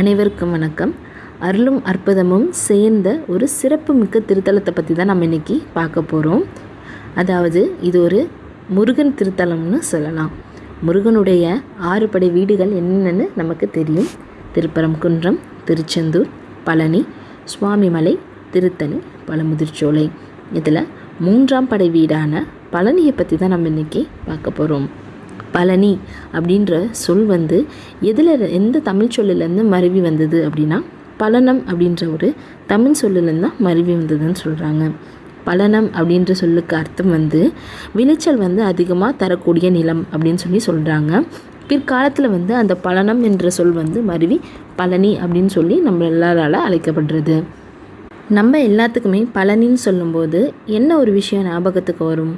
அனைவருக்கும் வணக்கம். அருளும் அற்புதமும் சேர்ந்த ஒரு சிறப்பு மிக்க திருத்தலத்தை பற்றி தான் நம்ம இன்றைக்கி பார்க்க போகிறோம் அதாவது இது ஒரு முருகன் திருத்தலம்னு சொல்லலாம். முருகனுடைய ஆறு படை வீடுகள் என்னென்னு நமக்கு தெரியும். திருப்பரங்குன்றம் திருச்செந்தூர் பழனி சுவாமிமலை திருத்தணி பழமுதிர்ச்சோலை இதில் மூன்றாம் படை வீடான பழனியை பற்றி தான் நம்ம இன்றைக்கி பார்க்க போகிறோம் பழனி அப்படின்ற சொல் வந்து எதில் எந்த தமிழ் சொல்லிலேருந்து மருவி வந்தது அப்படின்னா பழனம் அப்படின்ற ஒரு தமிழ் சொல்லிலேருந்து தான் மருவி வந்ததுன்னு சொல்கிறாங்க பழனம் அப்படின்ற சொல்லுக்கு அர்த்தம் வந்து விளைச்சல் வந்து அதிகமாக தரக்கூடிய நிலம் அப்படின்னு சொல்லி சொல்கிறாங்க பிற்காலத்தில் வந்து அந்த பழனம் என்ற சொல் வந்து மருவி பழனி அப்படின்னு சொல்லி நம்ம எல்லாரால் அழைக்கப்படுறது. நம்ம எல்லாத்துக்குமே பழனின்னு சொல்லும்போது என்ன ஒரு விஷயம் ஞாபகத்துக்கு வரும்?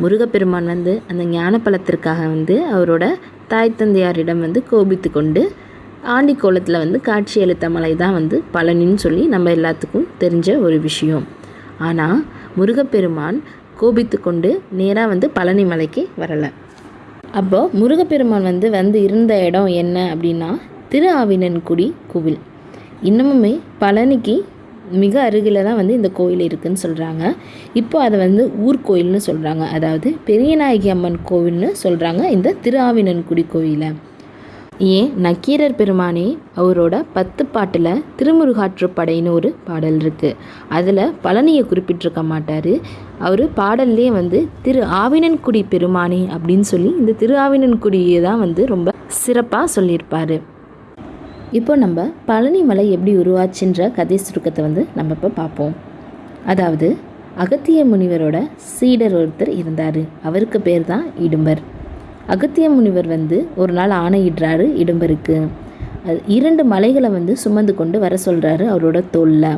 முருகப்பெருமான் வந்து அந்த ஞானப்பழத்திற்காக வந்து அவரோட தாய் தந்தையாரிடம் வந்து கோபித்து கொண்டு ஆண்டி கோலத்தில் வந்து காட்சி அளித்த மலை தான் வந்து பழனின்னு சொல்லி நம்ம எல்லாத்துக்கும் தெரிஞ்ச ஒரு விஷயம். ஆனால் முருகப்பெருமான் கோபித்து கொண்டு நேராக வந்து பழனி மலைக்கு வரலை. அப்போது முருகப்பெருமான் வந்து வந்து இருந்த இடம் என்ன அப்படின்னா திரு ஆவினன்குடி கோவில். இன்னமுமே பழனிக்கு மிக அருகில் தான் வந்து இந்த கோயில் இருக்குதுன்னு சொல்கிறாங்க இப்போ அதை வந்து ஊர்கோயில்னு சொல்கிறாங்க அதாவது பெரியநாயகி அம்மன் கோவில்னு சொல்கிறாங்க இந்த திருஆவினன்குடி கோயிலை. ஏன்? நக்கீரர் பெருமானே அவரோட பத்து பாட்டில் திருமுருகாற்றுப்படைன்னு ஒரு பாடல் இருக்குது அதில் பழனியை குறிப்பிட்டிருக்க மாட்டார். அவர் பாடல்லே வந்து திரு ஆவினன்குடி பெருமானே அப்படின்னு சொல்லி இந்த திரு ஆவினன்குடியை தான் வந்து ரொம்ப சிறப்பாக சொல்லியிருப்பார். இப்போ நம்ம பழனி மலை எப்படி உருவாச்சுன்ற கதை சுருக்கத்தை வந்து நம்ம இப்போ பார்ப்போம். அதாவது அகத்திய முனிவரோட சீடர் ஒருத்தர் இருந்தார். அவருக்கு பேர் தான் இடும்பர். அகத்திய முனிவர் வந்து ஒரு நாள் ஆணையிடுறாரு இடும்பருக்கு. அது இரண்டு மலைகளை வந்து சுமந்து கொண்டு வர சொல்கிறாரு அவரோட தோளில்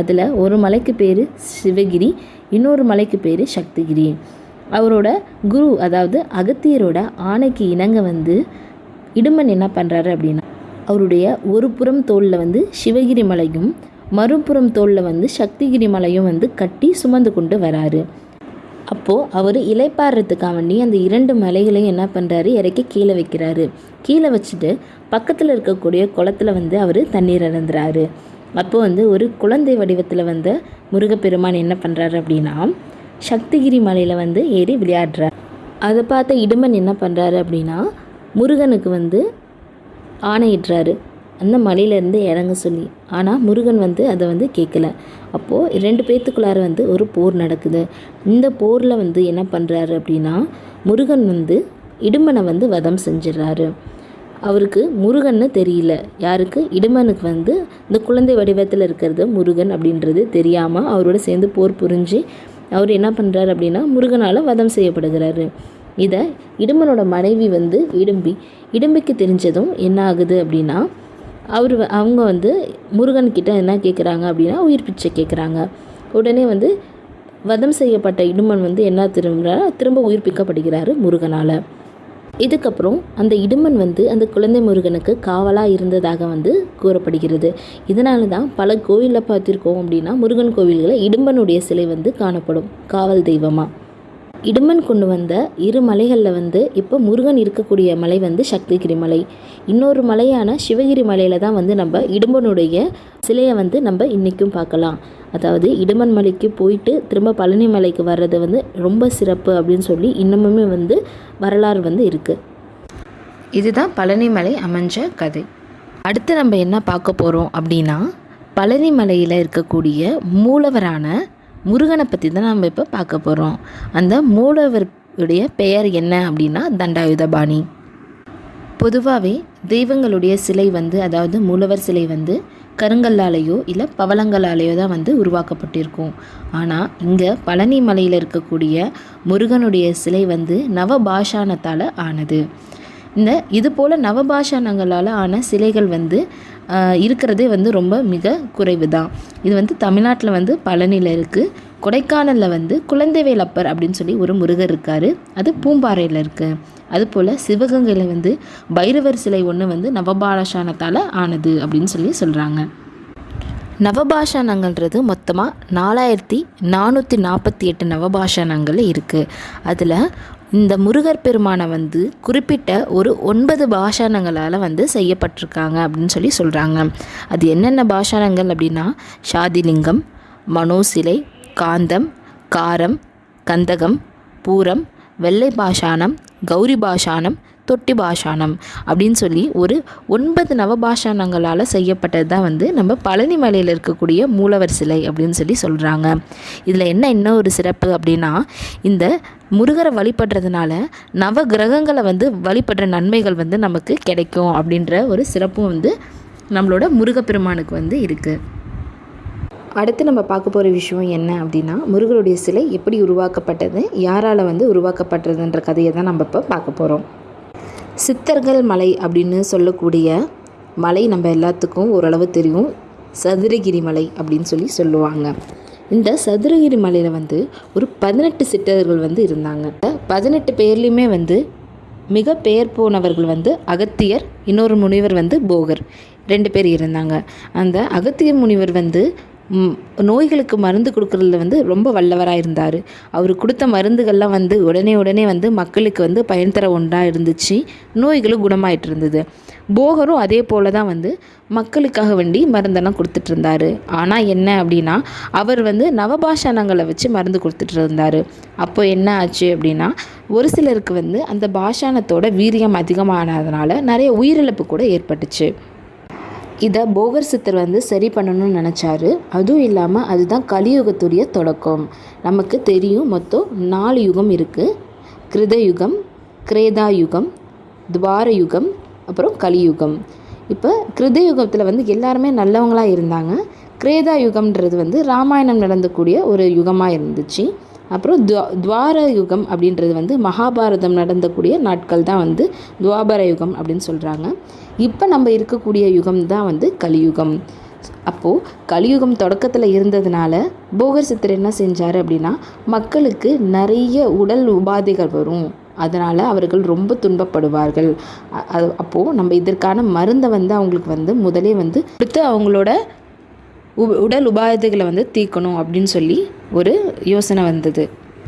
அதில் ஒரு மலைக்கு பேர் சிவகிரி இன்னொரு மலைக்கு பேர் சக்திகிரி. அவரோட குரு அதாவது அகத்தியரோட ஆணைக்கு இணங்க வந்து இடும்பன் என்ன பண்ணுறாரு அப்படின்னா அவருடைய ஒரு புறம் தோளில் வந்து சிவகிரி மலையும் மறுபுறம் தோளில் வந்து சக்திகிரி மலையும் வந்து கட்டி சுமந்து கொண்டு வராரு. அப்போது அவர் இலைப்பாடுறதுக்காக வேண்டி அந்த இரண்டு மலைகளையும் என்ன பண்ணுறாரு இறக்கி கீழே வைக்கிறாரு. கீழே வச்சுட்டு பக்கத்தில் இருக்கக்கூடிய குளத்தில் வந்து அவர் தண்ணீர் இறந்துறாரு அப்போது வந்து ஒரு குழந்தை வடிவத்தில் வந்த முருகப்பெருமான் என்ன பண்ணுறாரு அப்படின்னா சக்திகிரி மலையில் வந்து ஏறி விளையாடுறார். அதை பார்த்த இடுமன் என்ன பண்ணுறாரு அப்படின்னா முருகனுக்கு வந்து ஆணையிடுறாரு. அந்த மலையிலேருந்து இறங்க சொல்லி. ஆனால் முருகன் வந்து அதை வந்து கேட்கல அப்போது ரெண்டு பேர்த்துக்குள்ளார வந்து ஒரு போர் நடக்குது. இந்த போரில் வந்து என்ன பண்ணுறாரு அப்படின்னா முருகன் வந்து இடுமனை வந்து வதம் செஞ்சிடறாரு. அவருக்கு முருகன்னு தெரியல. யாருக்கு? இடுமனுக்கு வந்து இந்த குழந்தை வடிவத்தில் இருக்கிறது முருகன் அப்படின்றது தெரியாமல் அவரோட சேர்ந்து போர் புரிஞ்சு அவர் என்ன பண்ணுறாரு அப்படின்னா முருகனால் வதம் செய்யப்படுகிறாரு. இதை இடுமனோட மனைவி வந்து இடும்பி இடும்பிக்கு தெரிஞ்சதும் என்ன ஆகுது அப்படின்னா அவர் அவங்க வந்து முருகன்கிட்ட என்ன கேட்குறாங்க அப்படின்னா உயிர் பிச்சை கேட்குறாங்க உடனே வந்து வதம் செய்யப்பட்ட இடுமன் வந்து என்ன திரும்ப திரும்ப உயிர்ப்பிக்கப்படுகிறாரு முருகனால். இதுக்கப்புறம் அந்த இடுமன் வந்து அந்த குழந்தை முருகனுக்கு காவலாக இருந்ததாக வந்து கூறப்படுகிறது. இதனால தான் பல கோயிலில் பார்த்துருக்கோம் அப்படின்னா முருகன் கோவில்களில் இடும்பனுடைய சிலை வந்து காணப்படும். காவல் தெய்வமாக இடுமன் கொண்டு வந்த இரு மலைகளில் வந்து இப்போ முருகன் இருக்கக்கூடிய மலை வந்து சக்திகிரி மலை. இன்னொரு மலையான சிவகிரி மலையில் தான் வந்து நம்ம இடும்பனுடைய சிலையை வந்து நம்ம இன்றைக்கும் பார்க்கலாம். அதாவது இடுமன் மலைக்கு போயிட்டு திரும்ப பழனி மலைக்கு வர்றது வந்து ரொம்ப சிறப்பு அப்படின்னு சொல்லி இன்னமுமே வந்து வரலாறு வந்து இருக்குது இதுதான் பழனி மலை அமைஞ்ச கதை. அடுத்து நம்ம என்ன பார்க்க போகிறோம் அப்படின்னா பழனி மலையில் இருக்கக்கூடிய மூலவரான முருகனை பற்றி தான் நம்ம இப்போ பார்க்க போகிறோம் அந்த மூலவருடைய பெயர் என்ன அப்படின்னா தண்டாயுதபாணி. பொதுவாகவே தெய்வங்களுடைய சிலை வந்து அதாவது மூலவர் சிலை வந்து கருங்கல்லாலேயோ இல்லை பவளங்களாலேயோ தான் வந்து உருவாக்கப்பட்டிருக்கும். ஆனால் இங்கே பழனி மலையில் இருக்கக்கூடிய முருகனுடைய சிலை வந்து நவபாஷானத்தால் ஆனது. இந்த இது போல் நவபாஷானங்களால் ஆன சிலைகள் வந்து இருக்கிறதே வந்து ரொம்ப மிக குறைவு தான் இது வந்து தமிழ்நாட்டில் வந்து பழனியில் இருக்குது கொடைக்கானலில் வந்து குழந்தைவேலப்பர் அப்படின்னு சொல்லி ஒரு முருகர் இருக்கார். அது பூம்பாறையில் இருக்குது அதுபோல் சிவகங்கையில் வந்து பைரவர் சிலை ஒன்று வந்து நவபாலசானத்தால் ஆனது அப்படின்னு சொல்லி சொல்கிறாங்க நவபாஷானங்கள்ன்றது மொத்தமாக நாலாயிரத்தி நானூற்றி நாற்பத்தி எட்டு நவபாஷானங்கள் இருக்குது அதில் இந்த முருகர் பெருமானை வந்து குறிப்பிட்ட ஒரு ஒன்பது பாஷானங்களால் வந்து செய்யப்பட்டிருக்காங்க அப்படின்னு சொல்லி சொல்கிறாங்க அது என்னென்ன பாஷானங்கள் அப்படின்னா ஷாதிலிங்கம் மனோசிலை காந்தம் காரம் கந்தகம் பூரம் வெள்ளை பாஷாணம் கௌரி பாஷானம் தொட்டி பாஷானம் அப்படின்னு சொல்லி ஒரு ஒன்பது நவபாஷானங்களால் செய்யப்பட்டது தான் வந்து நம்ம பழனி மலையில் இருக்கக்கூடிய மூலவர் சிலை அப்படின்னு சொல்லி சொல்கிறாங்க இதில் என்ன இன்னும் ஒரு சிறப்பு அப்படின்னா இந்த முருகரை வழிபடுறதுனால நவ கிரகங்களை வந்து வழிபடுற நன்மைகள் வந்து நமக்கு கிடைக்கும் அப்படின்ற ஒரு சிறப்பும் வந்து நம்மளோட முருகப்பெருமானுக்கு வந்து இருக்குது அடுத்து நம்ம பார்க்க போகிற விஷயம் என்ன அப்படின்னா முருகருடைய சிலை எப்படி உருவாக்கப்பட்டது யாரால் வந்து உருவாக்கப்பட்டதுன்ற கதையை தான் நம்ம இப்போ பார்க்க போகிறோம் சித்தர்கள் மலை அப்படின்னு சொல்லக்கூடிய மலை நம்ம எல்லாத்துக்கும் ஓரளவு தெரியும். சதுரகிரி மலை அப்படின்னு சொல்லி சொல்லுவாங்க. இந்த சதுரகிரி மலையில் வந்து ஒரு பதினெட்டு சித்தர்கள் வந்து இருந்தாங்க. பதினெட்டு பேர்லேயுமே வந்து மிக பெயர் போனவர்கள் வந்து அகத்தியர் இன்னொரு முனிவர் வந்து போகர். ரெண்டு பேர் இருந்தாங்க. அந்த அகத்தியர் முனிவர் வந்து நோய்களுக்கு மருந்து கொடுக்குறதுல வந்து ரொம்ப வல்லவராக இருந்தார். அவர் கொடுத்த மருந்துகள்லாம் வந்து உடனே உடனே வந்து மக்களுக்கு வந்து பயன் தர ஒன்றாக இருந்துச்சு. நோய்களும் குணமாயிட்டு இருந்தது. போகரும் அதே போல தான் வந்து மக்களுக்காக வேண்டி மருந்தெல்லாம் கொடுத்துட்டு இருந்தார். ஆனால் என்ன அப்படின்னா அவர் வந்து நவபாஷாணங்களை வச்சு மருந்து கொடுத்துட்டு இருந்தார். அப்போ என்ன ஆச்சு அப்படின்னா ஒரு சிலருக்கு வந்து அந்த பாஷாணத்தோட வீரியம் அதிகமானதுனால நிறைய உயிரிழப்பு கூட ஏற்பட்டுச்சு. இதை போகர் சித்தர் வந்து சரி பண்ணணும்னு நினச்சாரு. அதுவும் இல்லாமல் அதுதான் கலியுகத்துடைய தொடக்கம். நமக்கு தெரியும் மொத்தம் நாலு யுகம் இருக்குது கிருத யுகம் கிரேதா யுகம் துவார யுகம் அப்புறம் கலியுகம். இப்போ கிருத யுகத்தில் வந்து எல்லாருமே நல்லவங்களாக இருந்தாங்க. கிரேதா யுகம்ன்றது வந்து ராமாயணம் நடந்தக்கூடிய ஒரு யுகமாக இருந்துச்சு. அப்புறம் துவா துவார யுகம் அப்படின்றது வந்து மகாபாரதம் நடந்தக்கூடிய நாட்கள் தான் வந்து துவாபர யுகம் அப்படின்னு சொல்கிறாங்க இப்போ நம்ம இருக்கக்கூடிய யுகம் தான் வந்து கலியுகம். அப்போது கலியுகம் தொடக்கத்தில் இருந்ததுனால போகர் சித்தர் என்ன செஞ்சார் அப்படின்னா மக்களுக்கு நிறைய உடல் உபாதைகள் வரும். அதனால் அவர்கள் ரொம்ப துன்பப்படுவார்கள். அது அப்போது நம்ம இதற்கான மருந்தை வந்து அவங்களுக்கு வந்து முதலே வந்து கொடுத்து அவங்களோட உடல் உபாதைகளை வந்து தீர்க்கணும் அப்படின்னு சொல்லி ஒரு யோசனை வந்தது.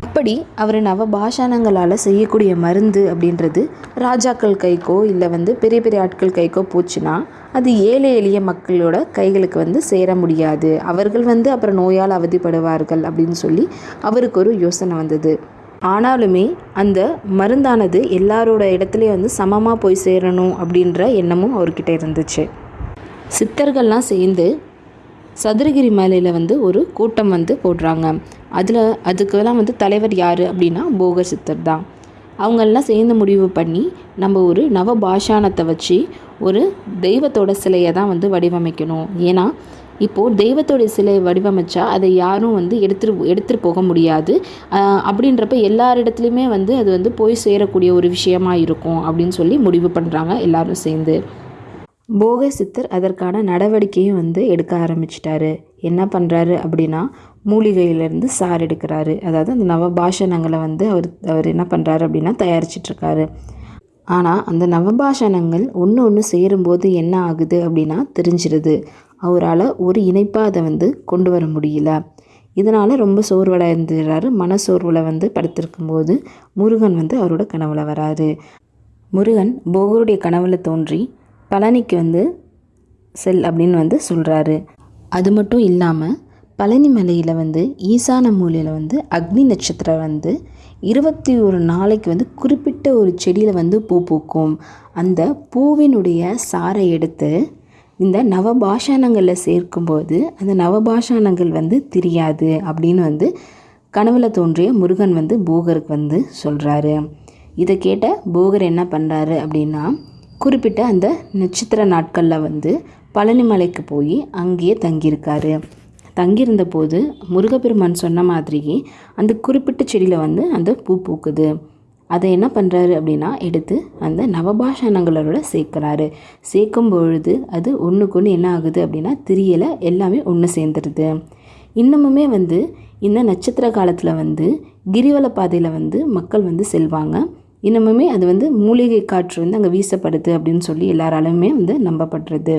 அப்படி அவர் நவ பாஷாணங்களால் செய்யக்கூடிய மருந்து அப்படின்றது ராஜாக்கள் கைக்கோ இல்லை வந்து பெரிய பெரிய ஆட்கள் கைக்கோ போச்சுன்னா அது ஏழை எளிய மக்களோட கைகளுக்கு வந்து சேர முடியாது. அவர்கள் வந்து அப்புறம் நோயால் அவதிப்படுவார்கள் அப்படின்னு சொல்லி அவருக்கு ஒரு யோசனை வந்தது. ஆனாலுமே அந்த மருந்தானது எல்லாரோட இடத்துலையும் வந்து சமமாக போய் சேரணும் அப்படின்ற எண்ணமும் அவர்கிட்ட இருந்துச்சு. சித்தர்கள்லாம் சேர்ந்து சதுரகிரி மலையில் வந்து ஒரு கூட்டம் வந்து போடுறாங்க. அதில் அதுக்கெல்லாம் வந்து தலைவர் யார் அப்படின்னா போக சித்தர் தான். அவங்கெல்லாம் சேர்ந்து முடிவு பண்ணி நம்ம ஒரு நவ பாஷானத்தை வச்சு ஒரு தெய்வத்தோட சிலையை தான் வந்து வடிவமைக்கணும். ஏன்னா இப்போது தெய்வத்தோட சிலையை வடிவமைச்சா அதை யாரும் வந்து எடுத்துட்டு எடுத்துகிட்டு போக முடியாது. அப்படின்றப்ப எல்லாரிடத்துலையுமே வந்து அது வந்து போய் சேரக்கூடிய ஒரு விஷயமா இருக்கும் அப்படின்னு சொல்லி முடிவு பண்ணுறாங்க எல்லாரும் சேர்ந்து. போக சித்தர் அதற்கான நடவடிக்கையும் வந்து எடுக்க ஆரம்பிச்சிட்டாரு. என்ன பண்ணுறாரு அப்படின்னா மூலிகையிலேருந்து சார் எடுக்கிறாரு. அதாவது அந்த நவபாஷணங்களை வந்து அவர் அவர் என்ன பண்ணுறாரு அப்படின்னா தயாரிச்சிட்ருக்காரு. ஆனால் அந்த நவபாஷணங்கள் ஒன்று ஒன்று சேரும்போது என்ன ஆகுது அப்படின்னா தெரிஞ்சிருது. அவரால் ஒரு இணைப்பாக அதை வந்து கொண்டு வர முடியல. இதனால் ரொம்ப சோர்வடைந்துடுறாரு மனசோர்வில் வந்து படுத்திருக்கும்போது முருகன் வந்து அவரோட கனவுல வராரு. முருகன் போகருடைய கனவுல தோன்றி பழனிக்கு வந்து செல் அப்படின்னு வந்து சொல்கிறாரு அது மட்டும் இல்லாமல் பழனி மலையில் வந்து ஈசான மூலையில் வந்து அக்னி நட்சத்திரம் வந்து இருபத்தி ஒரு நாளைக்கு வந்து குறிப்பிட்ட ஒரு செடியில் வந்து பூ பூக்கும். அந்த பூவினுடைய சாரை எடுத்து இந்த நவபாஷானங்களில் சேர்க்கும்போது அந்த நவபாஷானங்கள் வந்து தெரியாது அப்படின்னு வந்து கனவுல தோன்றிய முருகன் வந்து போகருக்கு வந்து சொல்கிறாரு இதை கேட்ட போகர் என்ன பண்ணுறாரு அப்படின்னா குறிப்பிட்ட அந்த நட்சத்திர நாட்களில் வந்து பழனிமலைக்கு போய் அங்கேயே தங்கியிருக்காரு. தங்கியிருந்த போது முருகப்பெருமான் சொன்ன மாதிரியே அந்த குறிப்பிட்ட செடியில் வந்து அந்த பூ பூக்குது. அதை என்ன பண்ணுறாரு அப்படின்னா எடுத்து அந்த நவபாஷணங்களோட சேர்க்குறாரு. சேர்க்கும் பொழுது அது ஒன்றுக்கு ஒன்று என்ன ஆகுது அப்படின்னா திரியலை எல்லாமே ஒன்று சேர்ந்துருது. இன்னமுமே வந்து இந்த நட்சத்திர காலத்தில் வந்து கிரிவல பாதையில் வந்து மக்கள் வந்து செல்வாங்க. இன்னமுமே அது வந்து மூலிகை காற்று வந்து அங்கே வீசப்படுது அப்படின்னு சொல்லி எல்லாராலுமே வந்து நம்பப்படுறது.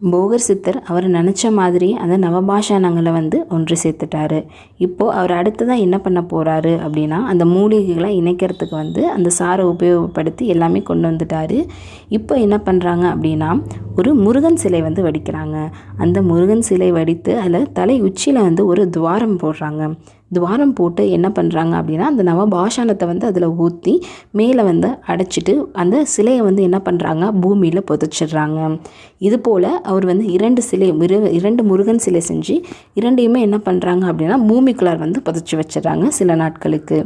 போகர் சித்தர் அவர் நினச்ச மாதிரி அந்த நவபாஷானங்களை வந்து ஒன்று சேர்த்துட்டாரு. இப்போது அவர் அடுத்ததாக என்ன பண்ண போகிறாரு அப்படின்னா அந்த மூலிகைகளை இணைக்கிறதுக்கு வந்து அந்த சாரை உபயோகப்படுத்தி எல்லாமே கொண்டு வந்துட்டாரு. இப்போ என்ன பண்ணுறாங்க அப்படின்னா ஒரு முருகன் சிலை வந்து வடிக்கிறாங்க. அந்த முருகன் சிலை வடித்து அதில் தலை உச்சியில் வந்து ஒரு துவாரம் போடுறாங்க. துவாரம் போட்டு என்ன பண்ணுறாங்க அப்படின்னா அந்த நவபாஷானத்தை வந்து அதில் ஊற்றி மேலே வந்து அடைச்சிட்டு அந்த சிலையை வந்து என்ன பண்ணுறாங்க பூமியில் புதைச்சிடுறாங்க. இது போல் அவர் வந்து இரண்டு சிலை இரண்டு முருகன் சிலை செஞ்சு இரண்டையுமே என்ன பண்ணுறாங்க அப்படின்னா பூமிக்குள்ளார் வந்து புதைச்சி வச்சிடுறாங்க சில நாட்களுக்கு.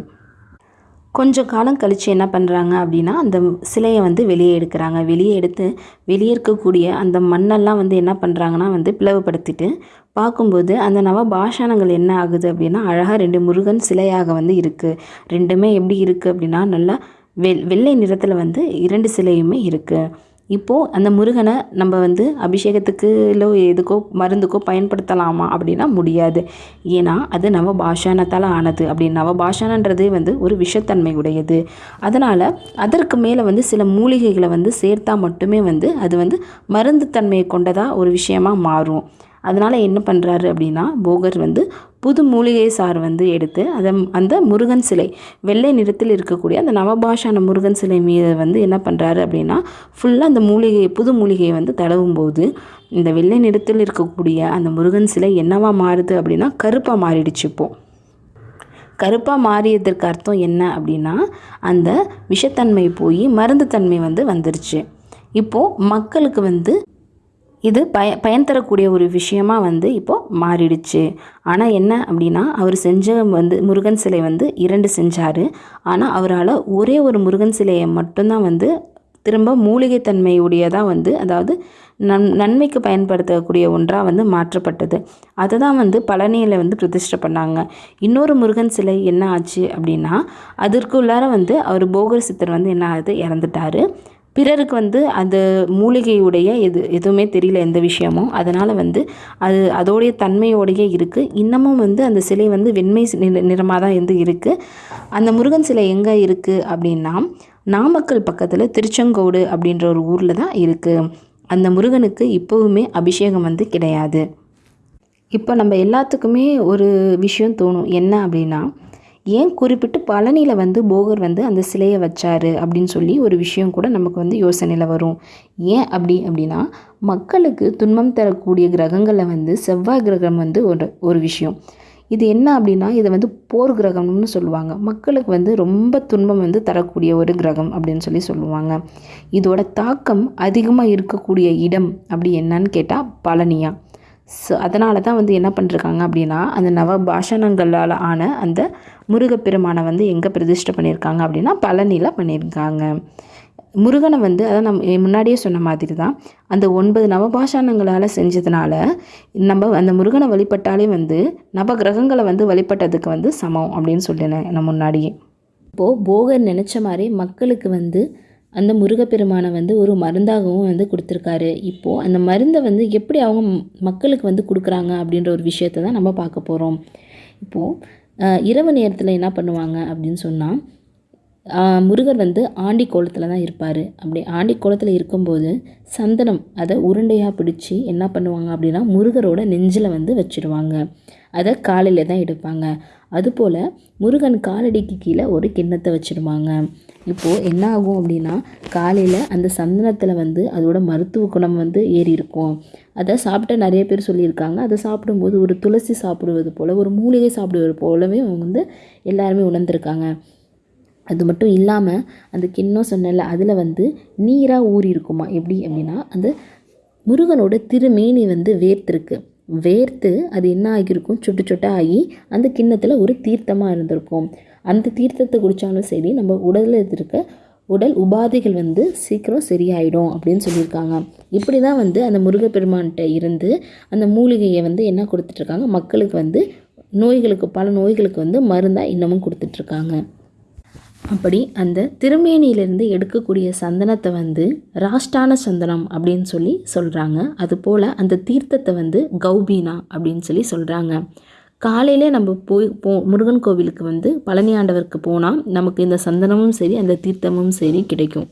கொஞ்சம் காலம் கழித்து என்ன பண்ணுறாங்க அப்படின்னா அந்த சிலையை வந்து வெளியே எடுக்கிறாங்க. வெளியே எடுத்து வெளியே இருக்கக்கூடிய அந்த மண்ணெல்லாம் வந்து என்ன பண்ணுறாங்கன்னா வந்து பிளவுபடுத்திட்டு பார்க்கும்போது அந்த நவபாஷானங்கள் என்ன ஆகுது அப்படின்னா அழகாக ரெண்டு முருகன் சிலையாக வந்து இருக்குது ரெண்டுமே எப்படி இருக்குது அப்படின்னா நல்லா வெ வெள்ளை நிறத்தில் வந்து இரண்டு சிலையுமே இருக்குது இப்போது அந்த முருகனை நம்ம வந்து அபிஷேகத்துக்கு இல்லை எதுக்கோ மருந்துக்கோ பயன்படுத்தலாமா அப்படின்னா முடியாது. ஏன்னா அது நவபாஷானத்தால் ஆனது. அப்படி நவபாஷானன்றதே வந்து ஒரு விஷத்தன்மை உடையது. அதனால் அதற்கு மேலே வந்து சில மூலிகைகளை வந்து சேர்த்தா மட்டுமே வந்து அது வந்து மருந்து தன்மையை கொண்டதாக ஒரு விஷயமாக மாறும். அதனால் என்ன பண்ணுறாரு அப்படின்னா போகர் வந்து புது மூலிகை சாறு வந்து எடுத்து அதை அந்த முருகன் சிலை வெள்ளை நிறத்தில் இருக்கக்கூடிய அந்த நவபாஷான முருகன் சிலை மீது வந்து என்ன பண்ணுறாரு அப்படின்னா ஃபுல்லாக அந்த மூலிகை புது மூலிகையை வந்து தடவும் போது இந்த வெள்ளை நிறத்தில் இருக்கக்கூடிய அந்த முருகன் சிலை என்னவா மாறுது அப்படின்னா கருப்பாக மாறிடுச்சு இப்போது கருப்பாக மாறியதற்கு அர்த்தம் என்ன அப்படின்னா அந்த விஷத்தன்மை போய் மருந்து தன்மை வந்து வந்துருச்சு. இப்போது மக்களுக்கு வந்து இது பய பயன் தரக்கூடிய ஒரு விஷயமாக வந்து இப்போது மாறிடுச்சு. ஆனால் என்ன அப்படின்னா அவர் செஞ்ச வந்து முருகன் சிலை வந்து இரண்டு செஞ்சார். ஆனால் அவரால் ஒரே ஒரு முருகன் சிலையை மட்டும்தான் வந்து திரும்ப மூலிகை தன்மையுடையதாக வந்து அதாவது நன் நன்மைக்கு பயன்படுத்தக்கூடிய ஒன்றாக வந்து மாற்றப்பட்டது. அதை தான் வந்து பழனியில் வந்து பிரதிஷ்டை பண்ணாங்க. இன்னொரு முருகன் சிலை என்ன ஆச்சு அப்படின்னா அதற்குள்ளார வந்து அவர் போகர் சித்தர் வந்து என்ன ஆகுது இறந்துட்டாரு. பிறருக்கு வந்து அந்த மூலிகையுடைய எது எதுவுமே தெரியல எந்த விஷயமும். அதனால் வந்து அது அதோடைய தன்மையோடையே இருக்குது இன்னமும் வந்து அந்த சிலை வந்து வெண்மை நிற நிறமாக தான் வந்து இருக்குது அந்த முருகன் சிலை எங்கே இருக்குது அப்படின்னா நாமக்கல் பக்கத்தில் திருச்செங்கோடு அப்படின்ற ஒரு ஊரில் தான் இருக்குது அந்த முருகனுக்கு இப்போவுமே அபிஷேகம் வந்து கிடையாது. இப்போ நம்ம எல்லாத்துக்குமே ஒரு விஷயம் தோணும். என்ன அப்படின்னா ஏன் குறிப்பிட்டு பழனியில் வந்து போகர் வந்து அந்த சிலையை வச்சார் அப்படின்னு சொல்லி ஒரு விஷயம் கூட நமக்கு வந்து யோசனையில் வரும். ஏன் அப்படி அப்படின்னா மக்களுக்கு துன்பம் தரக்கூடிய கிரகங்களில் வந்து செவ்வாய் கிரகம் வந்து ஒரு ஒரு விஷயம். இது என்ன அப்படின்னா இதை வந்து போர் கிரகம்னு சொல்லுவாங்க. மக்களுக்கு வந்து ரொம்ப துன்பம் வந்து தரக்கூடிய ஒரு கிரகம் அப்படின்னு சொல்லி சொல்லுவாங்க. இதோட தாக்கம் அதிகமாக இருக்கக்கூடிய இடம் அப்படி என்னன்னு கேட்டால் பழனியா. ஸோ அதனால தான் வந்து என்ன பண்ணிருக்காங்க அப்படின்னா அந்த நவ பாஷணங்களால் ஆன அந்த முருகப்பெருமானை வந்து எங்கே பிரதிஷ்டை பண்ணியிருக்காங்க அப்படின்னா பழனியில் பண்ணியிருக்காங்க. முருகனை வந்து அதான் நம்ம முன்னாடியே சொன்ன மாதிரி தான் அந்த ஒன்பது நவபாஷாணங்களால் செஞ்சதுனால நம்ம அந்த முருகனை வழிபட்டாலே வந்து நவ கிரகங்களை வந்து வழிபட்டதுக்கு வந்து சமம் அப்படின்னு சொல்லினேன் நான் முன்னாடியே. இப்போது போகர் நினச்ச மாதிரி மக்களுக்கு வந்து அந்த முருகப்பெருமானை வந்து ஒரு மருந்தாகவும் வந்து கொடுத்துருக்காரு. இப்போது அந்த மருந்தை வந்து எப்படி அவங்க மக்களுக்கு வந்து கொடுக்குறாங்க அப்படின்ற ஒரு விஷயத்தை தான் நம்ம பார்க்க போகிறோம் இப்போது இரவு நேரத்தில் என்ன பண்ணுவாங்க அப்படின்னு சொன்னால் முருகர் வந்து ஆண்டி கோலத்தில் தான் இருப்பார். அப்படி ஆண்டி கோலத்தில் இருக்கும்போது சந்தனம் அதை உருண்டையாக பிடிச்சி என்ன பண்ணுவாங்க அப்படின்னா முருகரோட நெஞ்சில் வந்து வச்சுருவாங்க. அதை காலையில் தான் எடுப்பாங்க. அதுபோல் முருகன் காலடிக்கு கீழே ஒரு கிண்ணத்தை வச்சுருவாங்க. இப்போது என்ன ஆகும் அப்படின்னா காலையில் அந்த சந்தனத்தில் வந்து அதோட மருத்துவ குணம் வந்து ஏறி இருக்கும். அதை சாப்பிட்ட நிறைய பேர் சொல்லியிருக்காங்க. அதை சாப்பிடும்போது ஒரு துளசி சாப்பிடுவது போல் ஒரு மூலிகை சாப்பிடுவது போலவே அவங்க வந்து எல்லாருமே உணர்ந்திருக்காங்க. அது மட்டும் இல்லாமல் அந்த கிண்ணம் சொன்னல அதில் வந்து நீராக ஊறி இருக்குமா? எப்படி அப்படின்னா அந்த முருகனோட திருமேனி வந்து வேர்த்திருக்கு. வேர்த்து அது என்ன ஆகியிருக்கும்? சுட்டு சொட்டாக ஆகி அந்த கிண்ணத்தில் ஒரு தீர்த்தமாக இருந்திருக்கும். அந்த தீர்த்தத்தை குடித்தாலும் சரி நம்ம உடலில் இருக்க உடல் உபாதைகள் வந்து சீக்கிரம் சரியாயிடும் அப்படின்னு சொல்லியிருக்காங்க. இப்படி தான் வந்து அந்த முருகப்பெருமான்கிட்ட இருந்து அந்த மூலிகையை வந்து என்ன கொடுத்துட்ருக்காங்க? மக்களுக்கு வந்து நோய்களுக்கு பல நோய்களுக்கு வந்து மருந்தாக இன்னமும் கொடுத்துட்ருக்காங்க. அப்படி அந்த திருமேனியிலிருந்து எடுக்கக்கூடிய சந்தனத்தை வந்து ராஷ்டான சந்தனம் அப்படின்னு சொல்லி சொல்கிறாங்க அதுபோல் அந்த தீர்த்தத்தை வந்து கௌபீனா அப்படின்னு சொல்லி சொல்கிறாங்க காலையிலே நம்ம போய் போ முருகன் கோவிலுக்கு வந்து பழனி ஆண்டவருக்கு போனால் நமக்கு இந்த சந்தனமும் சரி அந்த தீர்த்தமும் சரி கிடைக்கும்.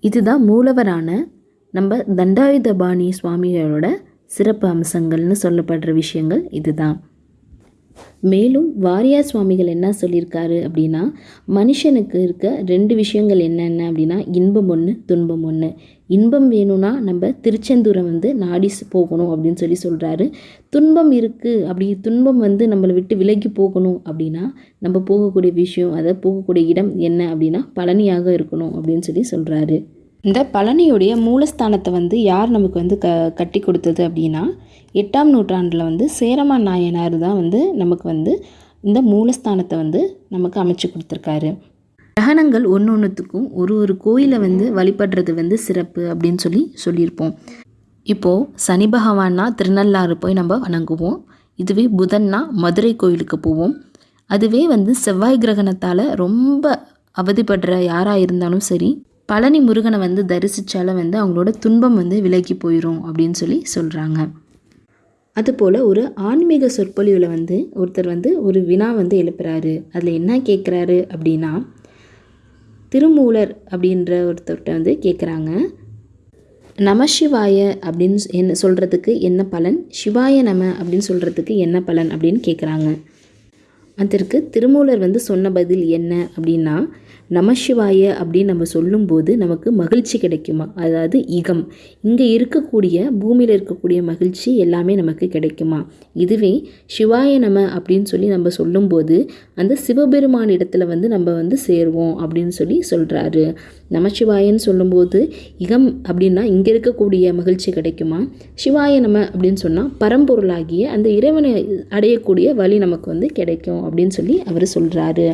இதுதான் மூலவரான நம்ம தண்டாயுதபாணி சுவாமிகளோட சிறப்பு அம்சங்கள்னு சொல்லப்படுற விஷயங்கள் இதுதான். மேலும் வாரியார் சுவாமிகள் என்ன சொல்லியிருக்காரு அப்படின்னா மனுஷனுக்கு இருக்க ரெண்டு விஷயங்கள் என்னென்ன அப்படின்னா இன்பம் ஒன்று துன்பம் ஒன்று இன்பம் வேணும்னா நம்ம திருச்செந்தூரை வந்து நாடி போகணும் அப்படின்னு சொல்லி சொல்கிறாரு துன்பம் இருக்குது அப்படி துன்பம் வந்து நம்மளை விட்டு விலகி போகணும் அப்படின்னா நம்ம போகக்கூடிய விஷயம் அதாவது போகக்கூடிய இடம் என்ன அப்படின்னா பழனியாக இருக்கணும் அப்படின்னு சொல்லி சொல்கிறாரு இந்த பழனியுடைய மூலஸ்தானத்தை வந்து யார் நமக்கு வந்து க கட்டி கொடுத்தது அப்படின்னா எட்டாம் நூற்றாண்டில் வந்து சேரமா நாயனார் தான் வந்து நமக்கு வந்து இந்த மூலஸ்தானத்தை வந்து நமக்கு அமைச்சு கொடுத்துருக்காரு. கிரகணங்கள் ஒன்று ஒன்றுத்துக்கும் ஒரு ஒரு கோயிலை வந்து வழிபடுறது வந்து சிறப்பு அப்படின்னு சொல்லி சொல்லியிருப்போம். இப்போது சனி பகவான்னா திருநள்ளாறு போய் நம்ம வணங்குவோம். இதுவே புதன்னா மதுரை கோயிலுக்கு போவோம். அதுவே வந்து செவ்வாய் கிரகணத்தால் ரொம்ப அவதிப்படுற யாராக இருந்தாலும் சரி பழனி முருகனை வந்து தரிசித்தால வந்து அவங்களோட துன்பம் வந்து விலகி போயிடும் அப்படின்னு சொல்லி சொல்கிறாங்க அதுபோல் ஒரு ஆன்மீக சொற்பொழிவில் வந்து ஒருத்தர் வந்து ஒரு வினா வந்து எழுப்புறாரு. அதில் என்ன கேட்குறாரு அப்படின்னா திருமூலர் அப்படின்ற ஒருத்தர்கிட்ட வந்து கேட்குறாங்க நமசிவாய அப்படின்னு என்ன சொல்கிறதுக்கு என்ன பலன்? சிவாய நம அப்படின்னு சொல்கிறதுக்கு என்ன பலன் அப்படின்னு கேட்குறாங்க அதற்கு திருமூலர் வந்து சொன்ன பதில் என்ன அப்படின்னா நமசிவாய அப்படின்னு நம்ம சொல்லும்போது நமக்கு மகிழ்ச்சி கிடைக்குமா? அதாவது இகம். இங்கே இருக்கக்கூடிய பூமியில் இருக்கக்கூடிய மகிழ்ச்சி எல்லாமே நமக்கு கிடைக்குமா? இதுவே சிவாய நம அப்படின்னு சொல்லி நம்ம சொல்லும்போது அந்த சிவபெருமான் இடத்துல வந்து நம்ம வந்து சேருவோம் அப்படின்னு சொல்லி சொல்கிறாரு நமசிவாயன்னு சொல்லும்போது இகம் அப்படின்னா இங்கே இருக்கக்கூடிய மகிழ்ச்சி கிடைக்குமா? சிவாய நம அப்படின்னு சொன்னால் பரம்பொருளாகிய அந்த இறைவனை அடையக்கூடிய வழி நமக்கு வந்து கிடைக்கும் அப்படின்னு சொல்லி அவர் சொல்கிறாரு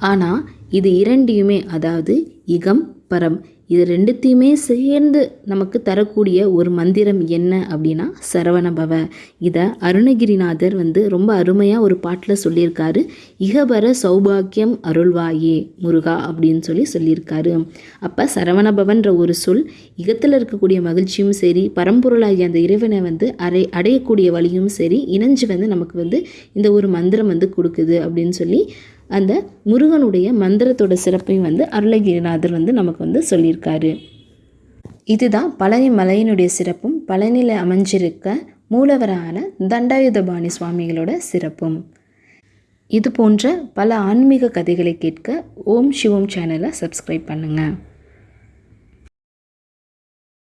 ஆனால் இது இரண்டையுமே அதாவது இகம் பரம். இது ரெண்டுத்தையுமே சேர்ந்து நமக்கு தரக்கூடிய ஒரு மந்திரம் என்ன அப்படின்னா சரவணபவ இதை அருணகிரிநாதர் வந்து ரொம்ப அருமையாக ஒரு பாட்டில் சொல்லியிருக்காரு. இகபர சௌபாக்கியம் அருள்வாயே முருகா அப்படின்னு சொல்லி சொல்லியிருக்காரு. அப்போ சரவணபவன்ற ஒரு சொல் இகத்தில் இருக்கக்கூடிய மகிழ்ச்சியும் சரி பரம்பொருளாகிய அந்த இறைவனை வந்து அடை அடையக்கூடிய வழியும் சரி இணைஞ்சு வந்து நமக்கு வந்து இந்த ஒரு மந்திரம் வந்து கொடுக்குது அப்படின்னு சொல்லி அந்த முருகனுடைய மந்திரத்தோட சிறப்பையும் வந்து அருளகிரிநாதர் வந்து நமக்கு வந்து சொல்லியிருக்காரு. இதுதான் பழனி மலையினுடைய சிறப்பும் பழனியில் அமைஞ்சிருக்க மூலவரான தண்டாயுதபாணி சுவாமிகளோட சிறப்பும். இது போன்ற பல ஆன்மீக கதைகளை கேட்க ஓம் சிவம் சேனலை சப்ஸ்கிரைப் பண்ணுங்கள்